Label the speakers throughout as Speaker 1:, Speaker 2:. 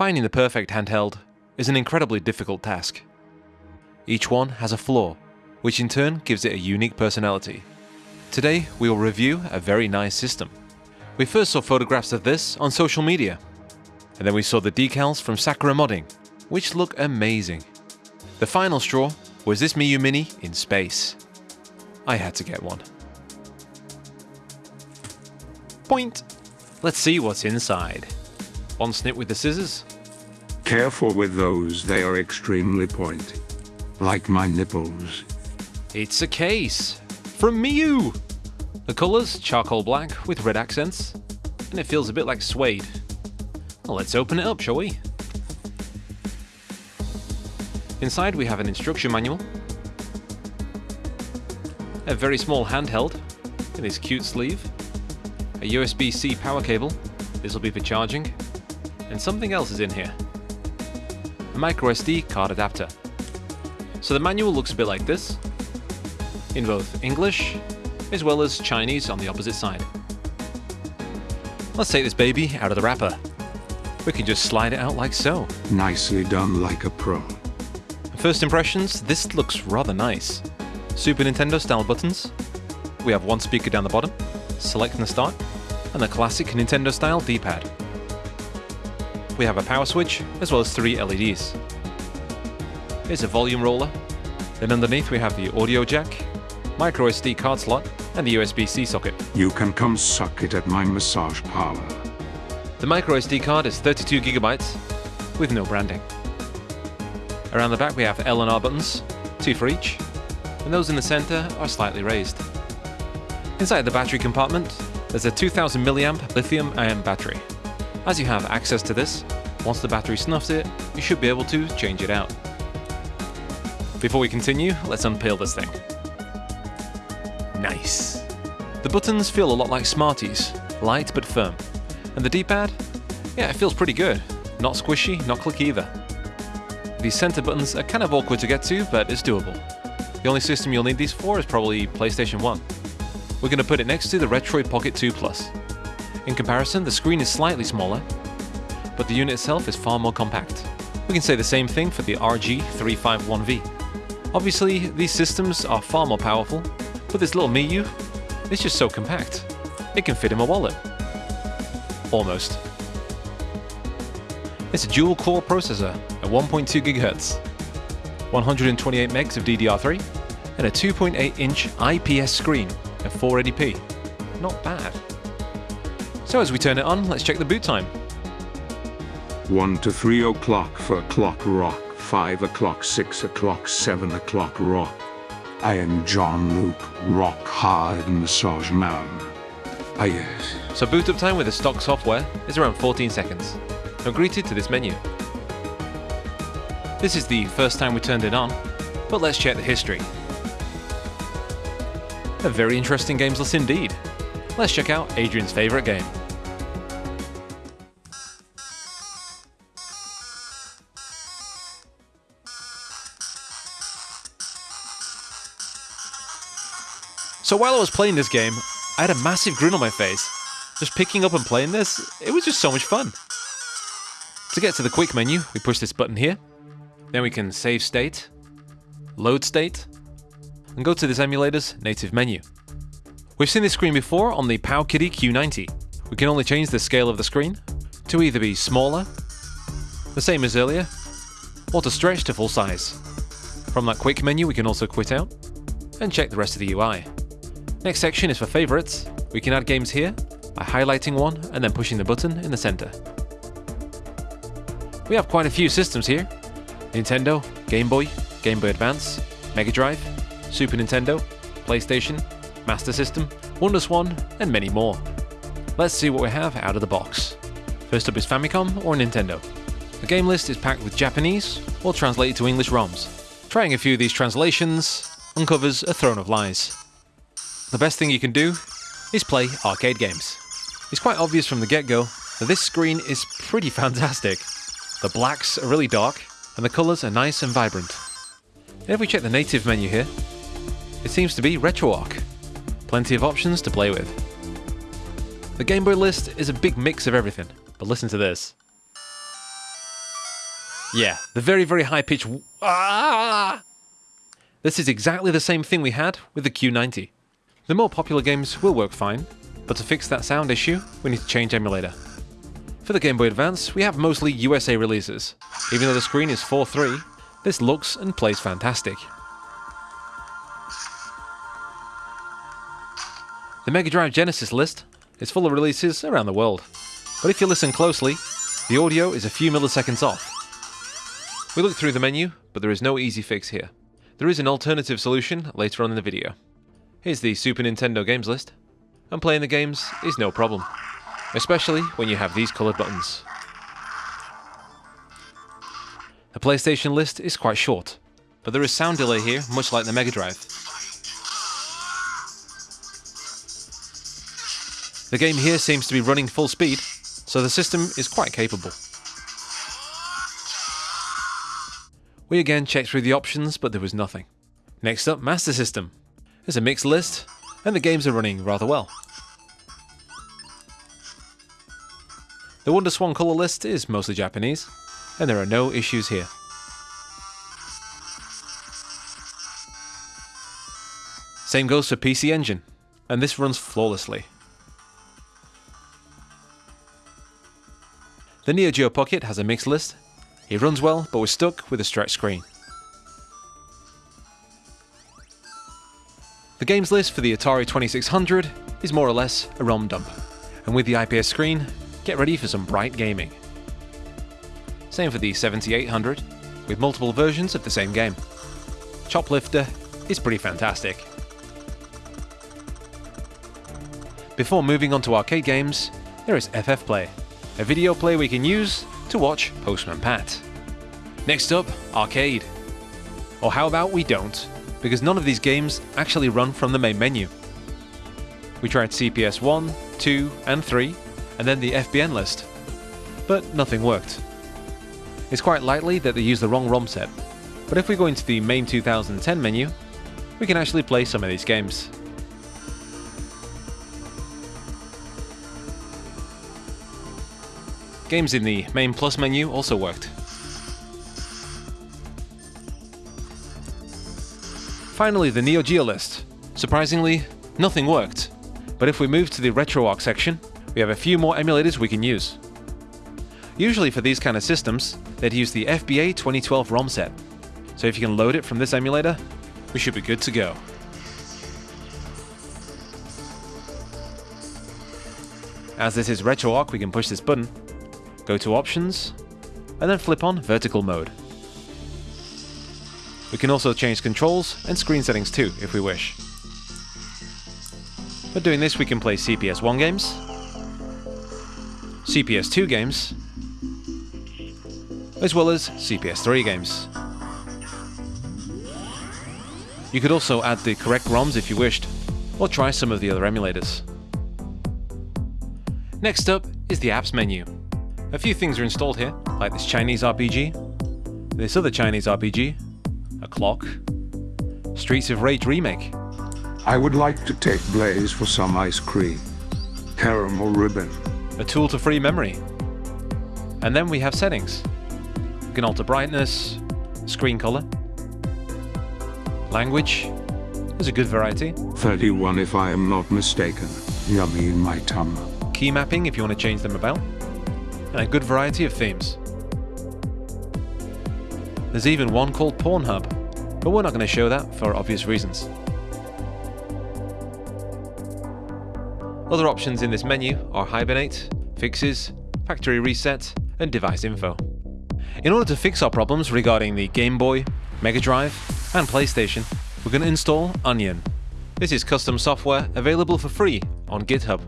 Speaker 1: Finding the perfect handheld is an incredibly difficult task. Each one has a flaw, which in turn gives it a unique personality. Today we will review a very nice system. We first saw photographs of this on social media, and then we saw the decals from Sakura Modding, which look amazing. The final straw was this Miyoo Mini in space. I had to get one. Point! Let's see what's inside. One snip with the scissors.
Speaker 2: Careful with those, they are extremely pointy. Like my nipples.
Speaker 1: It's a case from Miyoo. The colours charcoal black with red accents, and it feels a bit like suede. Well, let's open it up, shall we? Inside we have an instruction manual, a very small handheld in this cute sleeve, a USB-C power cable, this will be for charging, and something else is in here. A micro SD card adapter. So the manual looks a bit like this, in both English as well as Chinese on the opposite side. Let's take this baby out of the wrapper. We can just slide it out like so.
Speaker 2: Nicely done like a pro.
Speaker 1: First impressions, this looks rather nice. Super Nintendo style buttons. We have one speaker down the bottom, select and start, and the classic Nintendo style D-pad. We have a power switch, as well as three LEDs. Here's a volume roller. Then underneath we have the audio jack, micro SD card slot, and the USB-C socket.
Speaker 2: You can come suck it at my massage parlor.
Speaker 1: The micro SD card is 32 gigabytes with no branding. Around the back we have L and R buttons, two for each, and those in the center are slightly raised. Inside the battery compartment, there's a 2000 mAh lithium ion battery. As you have access to this, once the battery snuffs it, you should be able to change it out. Before we continue, let's unpeel this thing. Nice. The buttons feel a lot like Smarties, light but firm. And the D-pad? Yeah, it feels pretty good. Not squishy, not clicky either. These center buttons are kind of awkward to get to, but it's doable. The only system you'll need these for is probably PlayStation 1. We're going to put it next to the Retroid Pocket 2 Plus. In comparison, the screen is slightly smaller, but the unit itself is far more compact. We can say the same thing for the RG351V. Obviously, these systems are far more powerful, but this little Miyoo is just so compact. It can fit in my wallet. Almost. It's a dual-core processor at 1.2 GHz, 128 megs of DDR3, and a 2.8-inch IPS screen at 480p. Not bad. So as we turn it on, let's check the boot time.
Speaker 2: 1 to 3 o'clock for clock rock, 5 o'clock, 6 o'clock, 7 o'clock rock. I am John Luke, rock hard massage man. Ah yes.
Speaker 1: So boot up time with the stock software is around 14 seconds. Now greeted to this menu. This is the first time we turned it on, but let's check the history. A very interesting games list indeed. Let's check out Adrian's favourite game. So while I was playing this game, I had a massive grin on my face. Just picking up and playing this, it was just so much fun. To get to the quick menu, we push this button here. Then we can save state, load state, and go to this emulator's native menu. We've seen this screen before on the PowKiddy Q90. We can only change the scale of the screen to either be smaller, the same as earlier, or to stretch to full size. From that quick menu we can also quit out and check the rest of the UI. Next section is for favorites. We can add games here by highlighting one and then pushing the button in the center. We have quite a few systems here. Nintendo, Game Boy, Game Boy Advance, Mega Drive, Super Nintendo, PlayStation, Master System, WonderSwan, and many more. Let's see what we have out of the box. First up is Famicom or Nintendo. The game list is packed with Japanese or translated to English ROMs. Trying a few of these translations uncovers a throne of lies. The best thing you can do is play arcade games. It's quite obvious from the get-go that this screen is pretty fantastic. The blacks are really dark, and the colours are nice and vibrant. And if we check the native menu here, it seems to be RetroArch. Plenty of options to play with. The Game Boy list is a big mix of everything, but listen to this. Yeah, the very, very high pitch. Ah! This is exactly the same thing we had with the Q90. The more popular games will work fine, but to fix that sound issue, we need to change emulator. For the Game Boy Advance, we have mostly USA releases. Even though the screen is 4.3, this looks and plays fantastic. The Mega Drive Genesis list is full of releases around the world, but if you listen closely, the audio is a few milliseconds off. We look through the menu, but there is no easy fix here. There is an alternative solution later on in the video. Here's the Super Nintendo games list, and playing the games is no problem, especially when you have these coloured buttons. The PlayStation list is quite short, but there is sound delay here much like the Mega Drive. The game here seems to be running full speed, so the system is quite capable. We again checked through the options, but there was nothing. Next up, Master System. It's a mixed list, and the games are running rather well. The WonderSwan colour list is mostly Japanese, and there are no issues here. Same goes for PC Engine, and this runs flawlessly. The Neo Geo Pocket has a mixed list. It runs well, but we're stuck with a stretch screen. The games list for the Atari 2600 is more or less a ROM dump, and with the IPS screen, get ready for some bright gaming. Same for the 7800, with multiple versions of the same game. Choplifter is pretty fantastic. Before moving on to arcade games, there is FF Play, a video play we can use to watch Postman Pat. Next up, Arcade. Or how about we don't, because none of these games actually run from the main menu. We tried CPS 1, 2 and 3, and then the FBN list, but nothing worked. It's quite likely that they used the wrong ROM set, but if we go into the MAME 2010 menu, we can actually play some of these games. Games in the MAME plus menu also worked. Finally, the Neo Geo list. Surprisingly, nothing worked. But if we move to the RetroArch section, we have a few more emulators we can use. Usually for these kind of systems, they'd use the FBA 2012 ROM set. So if you can load it from this emulator, we should be good to go. As this is RetroArch, we can push this button go to Options, and then flip on Vertical Mode. We can also change controls and screen settings too, if we wish. For doing this we can play CPS 1 games, CPS 2 games, as well as CPS 3 games. You could also add the correct ROMs if you wished, or try some of the other emulators. Next up is the apps menu. A few things are installed here, like this Chinese RPG, this other Chinese RPG, a clock, Streets of Rage remake.
Speaker 2: I would like to take Blaze for some ice cream. Caramel ribbon.
Speaker 1: A tool to free memory. And then we have settings. We can alter brightness, screen color, language. There's a good variety.
Speaker 2: 31 if I am not mistaken. Yummy in my tongue.
Speaker 1: Key mapping if you want to change them about and a good variety of themes. There's even one called Pornhub, but we're not going to show that for obvious reasons. Other options in this menu are Hibernate, Fixes, Factory Reset, and Device Info. In order to fix our problems regarding the Game Boy, Mega Drive, and PlayStation, we're going to install Onion. This is custom software available for free on GitHub.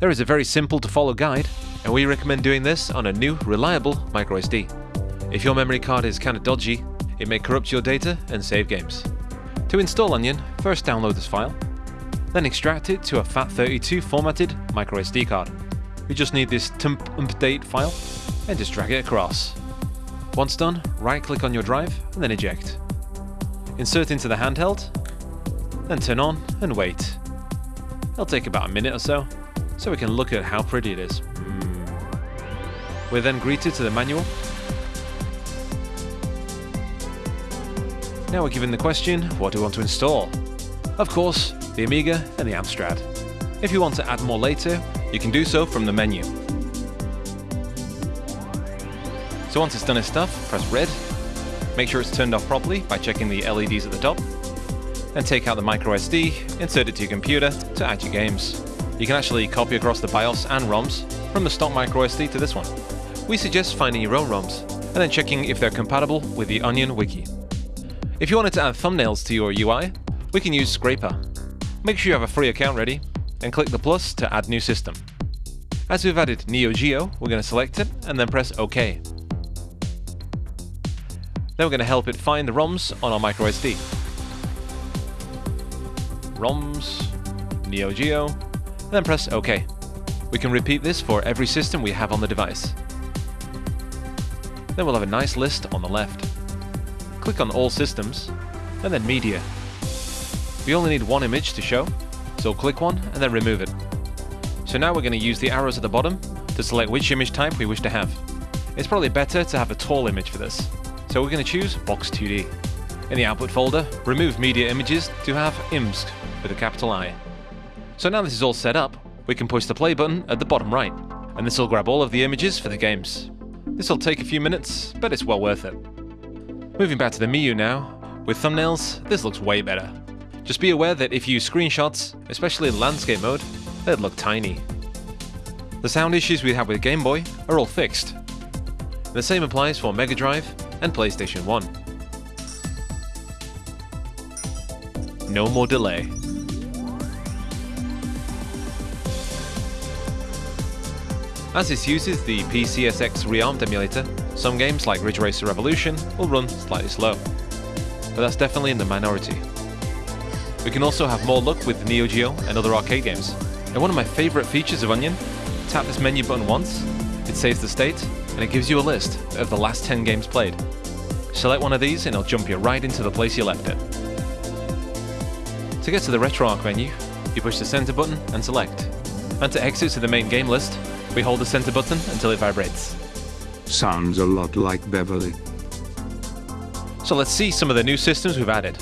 Speaker 1: There is a very simple to follow guide and we recommend doing this on a new, reliable microSD. If your memory card is kinda dodgy, it may corrupt your data and save games. To install Onion, first download this file, then extract it to a FAT32 formatted microSD card. We just need this temp update file and just drag it across. Once done, right click on your drive and then eject. Insert into the handheld, then turn on and wait. It'll take about a minute or so, so we can look at how pretty it is. We're then greeted to the manual, Now we're given the question, what do we want to install? Of course, the Amiga and the Amstrad. If you want to add more later, you can do so from the menu. So once it's done its stuff, press red, make sure it's turned off properly by checking the LEDs at the top, then take out the microSD, insert it to your computer to add your games. You can actually copy across the BIOS and ROMs from the stock microSD to this one. We suggest finding your own ROMs, and then checking if they're compatible with the Onion wiki. If you wanted to add thumbnails to your UI, we can use Skraper. Make sure you have a free account ready, and click the plus to add new system. As we've added Neo Geo, we're going to select it and then press OK. Then we're going to help it find the ROMs on our microSD. ROMs, Neo Geo, and then press OK. We can repeat this for every system we have on the device. Then we'll have a nice list on the left. Click on All Systems, and then Media. We only need one image to show, so click one and then remove it. So now we're going to use the arrows at the bottom to select which image type we wish to have. It's probably better to have a tall image for this, so we're going to choose Box 2D. In the output folder, remove media images to have IMSC with a capital I. So now this is all set up, we can push the play button at the bottom right, and this will grab all of the images for the games. This will take a few minutes, but it's well worth it. Moving back to the Miyoo now, with thumbnails, this looks way better. Just be aware that if you use screenshots, especially in landscape mode, they'd look tiny. The sound issues we have with Game Boy are all fixed. The same applies for Mega Drive and PlayStation 1. No more delay. As this uses the PCSX ReARMed emulator, some games like Ridge Racer Revolution will run slightly slow, but that's definitely in the minority. We can also have more luck with Neo Geo and other arcade games. And one of my favourite features of Onion, tap this menu button once, it saves the state, and it gives you a list of the last 10 games played. Select one of these and it'll jump you right into the place you left it. To get to the RetroArch menu, you push the center button and select. And to exit to the main game list, we hold the center button until it vibrates.
Speaker 2: Sounds a lot like Beverly.
Speaker 1: So let's see some of the new systems we've added.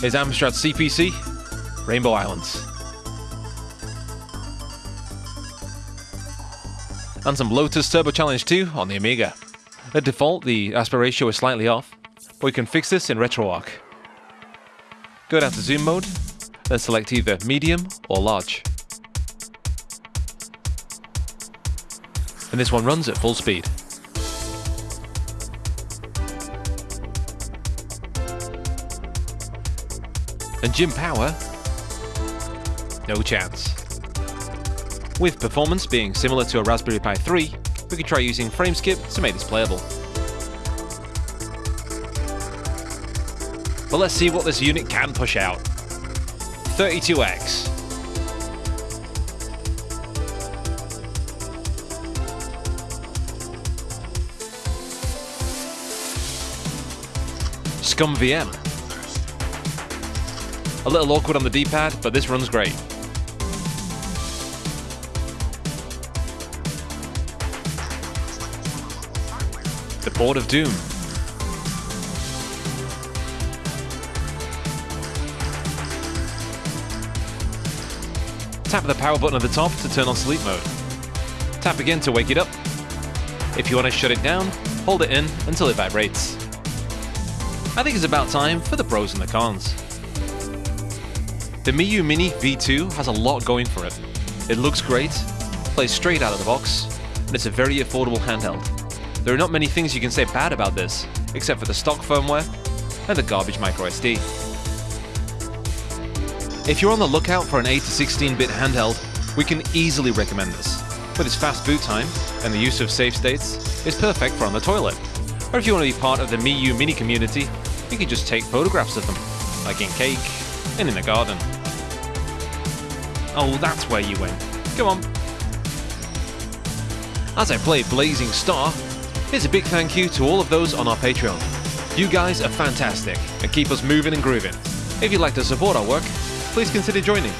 Speaker 1: Here's Amstrad CPC, Rainbow Islands. And some Lotus Turbo Challenge 2 on the Amiga. At default, the aspect ratio is slightly off, but we can fix this in RetroArch. Go down to zoom mode, then select either medium or large. and this one runs at full speed. And Jim Power? No chance. With performance being similar to a Raspberry Pi 3, we could try using Frameskip to make this playable. But let's see what this unit can push out. 32X. ScummVM. A little awkward on the D-pad, but this runs great. The Board of Doom. Tap the power button at the top to turn on sleep mode. Tap again to wake it up. If you want to shut it down, hold it in until it vibrates. I think it's about time for the pros and the cons. The Miyoo Mini V2 has a lot going for it. It looks great, plays straight out of the box, and it's a very affordable handheld. There are not many things you can say bad about this, except for the stock firmware and the garbage microSD. If you're on the lookout for an 8 to 16-bit handheld, we can easily recommend this. With its fast boot time and the use of save states, it's perfect for on the toilet. Or if you want to be part of the Miyoo Mini community, you can just take photographs of them, like in cake and in the garden. Oh, that's where you went. Come on. As I play Blazing Star, here's a big thank you to all of those on our Patreon. You guys are fantastic and keep us moving and grooving. If you'd like to support our work, please consider joining.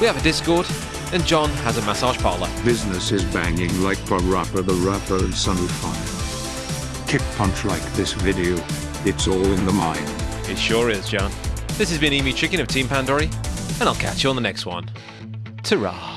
Speaker 1: We have a Discord, and John has a massage parlor.
Speaker 2: Business is banging like Parappa the Rapper and Son of Fire. Kick punch like this video, it's all in the mind.
Speaker 1: It sure is, John. This has been Emu Chicken of Team Pandory, and I'll catch you on the next one. Ta-ra.